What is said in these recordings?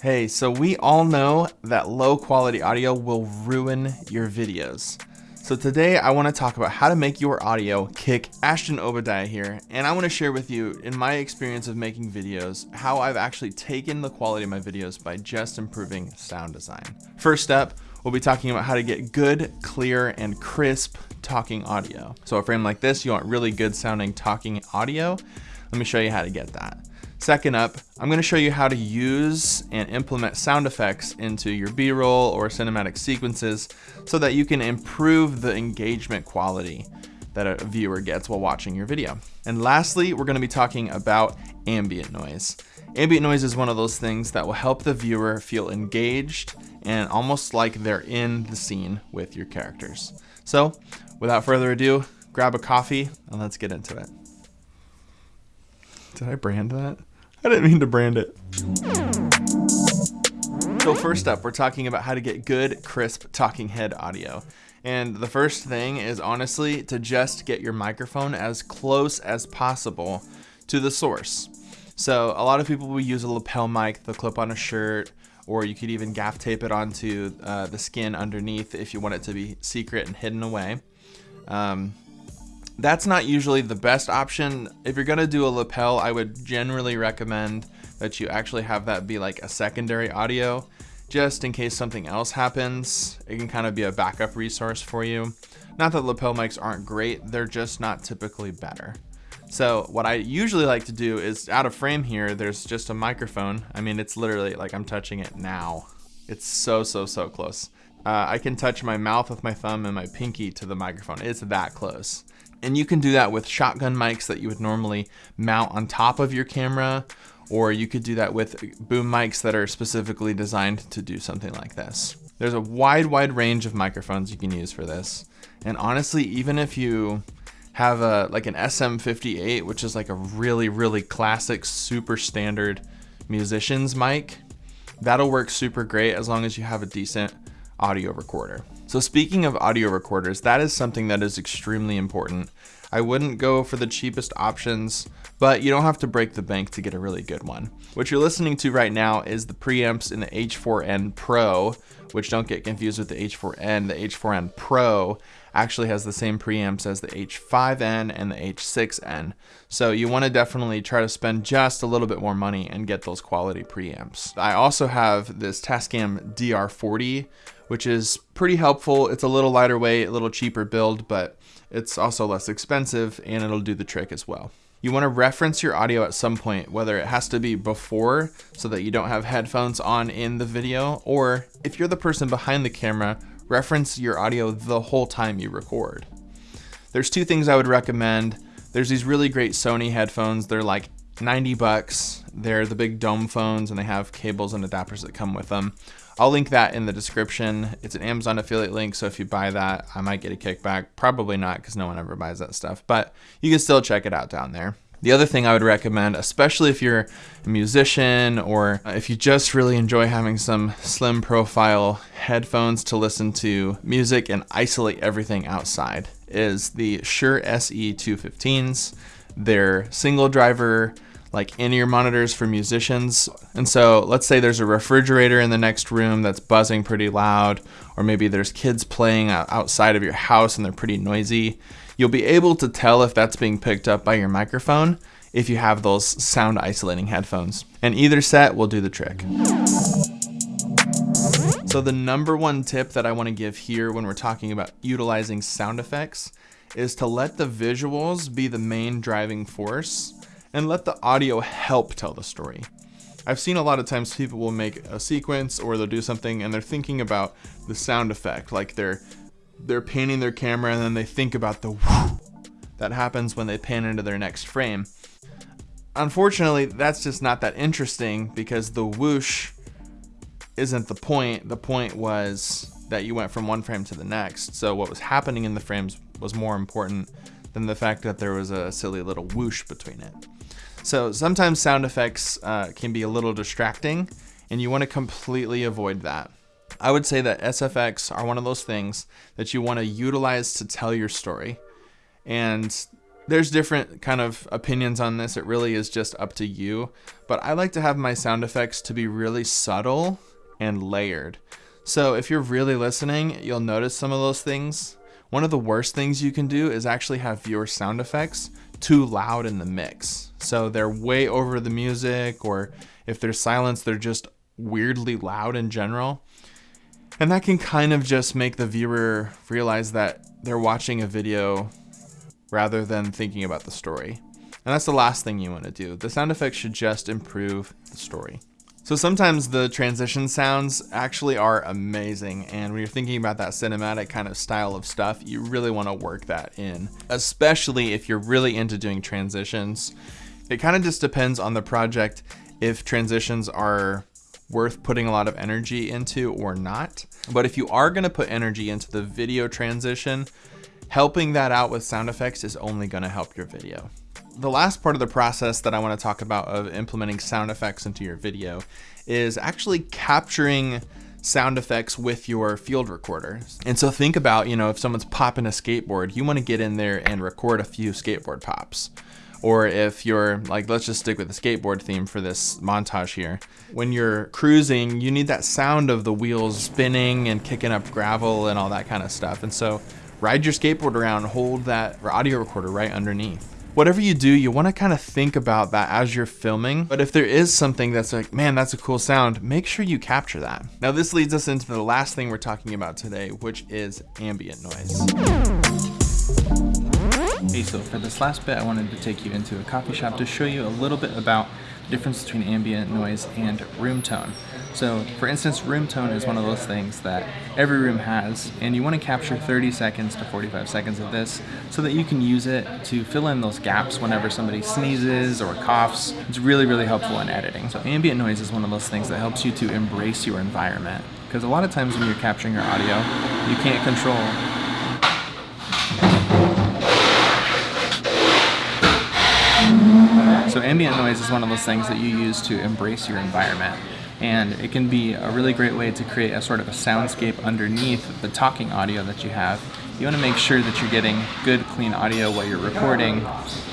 Hey, so we all know that low quality audio will ruin your videos. So today I want to talk about how to make your audio kick. Ashton Obadiah here, and I want to share with you, in my experience of making videos, how I've actually taken the quality of my videos by just improving sound design. First up, we'll be talking about how to get good, clear, and crisp talking audio. So a frame like this, you want really good sounding talking audio. Let me show you how to get that. Second up, I'm gonna show you how to use and implement sound effects into your B-roll or cinematic sequences so that you can improve the engagement quality that a viewer gets while watching your video. And lastly, we're gonna be talking about ambient noise. Ambient noise is one of those things that will help the viewer feel engaged and almost like they're in the scene with your characters. So without further ado, grab a coffee and let's get into it. Did I brand that? I didn't mean to brand it. So first up, we're talking about how to get good, crisp talking head audio. And the first thing is honestly to just get your microphone as close as possible to the source. So a lot of people will use a lapel mic, the clip on a shirt, or you could even gaff tape it onto uh, the skin underneath if you want it to be secret and hidden away. Um, that's not usually the best option. If you're gonna do a lapel, I would generally recommend that you actually have that be like a secondary audio, just in case something else happens. It can kind of be a backup resource for you. Not that lapel mics aren't great, they're just not typically better. So what I usually like to do is out of frame here, there's just a microphone. I mean, it's literally like I'm touching it now. It's so, so, so close. Uh, I can touch my mouth with my thumb and my pinky to the microphone. It's that close. And you can do that with shotgun mics that you would normally mount on top of your camera, or you could do that with boom mics that are specifically designed to do something like this. There's a wide, wide range of microphones you can use for this. And honestly, even if you have a like an SM58, which is like a really, really classic, super standard musician's mic, that'll work super great as long as you have a decent audio recorder. So speaking of audio recorders, that is something that is extremely important. I wouldn't go for the cheapest options, but you don't have to break the bank to get a really good one. What you're listening to right now is the preamps in the H4n Pro, which don't get confused with the H4n. The H4n Pro actually has the same preamps as the H5n and the H6n. So you want to definitely try to spend just a little bit more money and get those quality preamps. I also have this Tascam DR40, which is pretty helpful. It's a little lighter weight, a little cheaper build, but it's also less expensive and it'll do the trick as well. You want to reference your audio at some point, whether it has to be before so that you don't have headphones on in the video, or if you're the person behind the camera, reference your audio the whole time you record. There's two things I would recommend. There's these really great Sony headphones. They're like 90 bucks. They're the big dome phones and they have cables and adapters that come with them. I'll link that in the description. It's an Amazon affiliate link, so if you buy that, I might get a kickback. Probably not, because no one ever buys that stuff, but you can still check it out down there. The other thing I would recommend, especially if you're a musician or uh, if you just really enjoy having some slim profile headphones to listen to music and isolate everything outside, is the Shure SE215s. They're single driver like in-ear monitors for musicians. And so let's say there's a refrigerator in the next room that's buzzing pretty loud, or maybe there's kids playing outside of your house and they're pretty noisy. You'll be able to tell if that's being picked up by your microphone if you have those sound isolating headphones. And either set will do the trick. So the number one tip that I wanna give here when we're talking about utilizing sound effects is to let the visuals be the main driving force and let the audio help tell the story. I've seen a lot of times people will make a sequence or they'll do something and they're thinking about the sound effect, like they're they're panning their camera and then they think about the whoo that happens when they pan into their next frame. Unfortunately, that's just not that interesting because the whoosh isn't the point. The point was that you went from one frame to the next. So what was happening in the frames was more important than the fact that there was a silly little whoosh between it. So sometimes sound effects uh, can be a little distracting and you want to completely avoid that. I would say that SFX are one of those things that you want to utilize to tell your story. And There's different kind of opinions on this. It really is just up to you. But I like to have my sound effects to be really subtle and layered. So if you're really listening, you'll notice some of those things. One of the worst things you can do is actually have your sound effects too loud in the mix. So they're way over the music, or if there's silence, they're just weirdly loud in general. And that can kind of just make the viewer realize that they're watching a video rather than thinking about the story. And that's the last thing you want to do. The sound effects should just improve the story. So sometimes the transition sounds actually are amazing. And when you're thinking about that cinematic kind of style of stuff, you really want to work that in, especially if you're really into doing transitions. It kind of just depends on the project if transitions are worth putting a lot of energy into or not. But if you are going to put energy into the video transition, helping that out with sound effects is only going to help your video. The last part of the process that I want to talk about of implementing sound effects into your video is actually capturing sound effects with your field recorder. And so think about, you know, if someone's popping a skateboard, you want to get in there and record a few skateboard pops. Or if you're like, let's just stick with the skateboard theme for this montage here. When you're cruising, you need that sound of the wheels spinning and kicking up gravel and all that kind of stuff. And so ride your skateboard around, hold that audio recorder right underneath whatever you do, you want to kind of think about that as you're filming. But if there is something that's like, man, that's a cool sound, make sure you capture that. Now this leads us into the last thing we're talking about today, which is ambient noise. Hey, so for this last bit, I wanted to take you into a coffee shop to show you a little bit about the difference between ambient noise and room tone. So for instance, room tone is one of those things that every room has, and you want to capture 30 seconds to 45 seconds of this so that you can use it to fill in those gaps whenever somebody sneezes or coughs. It's really, really helpful in editing. So ambient noise is one of those things that helps you to embrace your environment. Because a lot of times when you're capturing your audio, you can't control ambient noise is one of those things that you use to embrace your environment and it can be a really great way to create a sort of a soundscape underneath the talking audio that you have. You want to make sure that you're getting good clean audio while you're recording,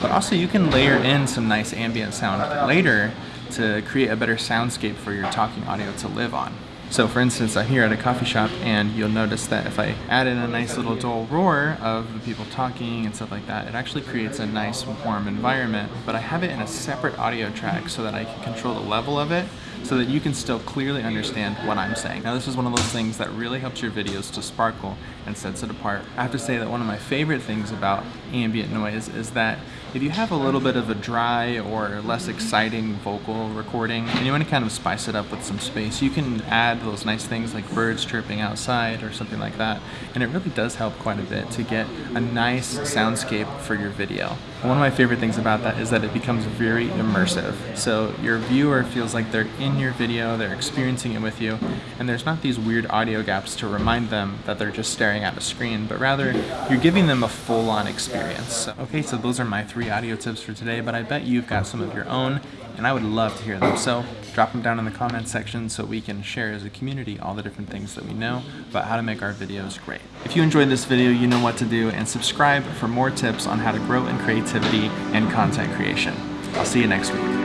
but also you can layer in some nice ambient sound later to create a better soundscape for your talking audio to live on. So for instance, I'm here at a coffee shop and you'll notice that if I add in a nice little dull roar of the people talking and stuff like that, it actually creates a nice warm environment, but I have it in a separate audio track so that I can control the level of it so that you can still clearly understand what I'm saying. Now this is one of those things that really helps your videos to sparkle and sets it apart. I have to say that one of my favorite things about ambient noise is that if you have a little bit of a dry or less exciting vocal recording and you want to kind of spice it up with some space, you can add those nice things like birds chirping outside or something like that. And it really does help quite a bit to get a nice soundscape for your video. One of my favorite things about that is that it becomes very immersive. So your viewer feels like they're in your video, they're experiencing it with you, and there's not these weird audio gaps to remind them that they're just staring at a screen, but rather you're giving them a full-on experience. Okay, so those are my three audio tips for today, but I bet you've got some of your own, and I would love to hear them. So drop them down in the comments section so we can share as a community all the different things that we know about how to make our videos great. If you enjoyed this video, you know what to do, and subscribe for more tips on how to grow in creativity and content creation. I'll see you next week.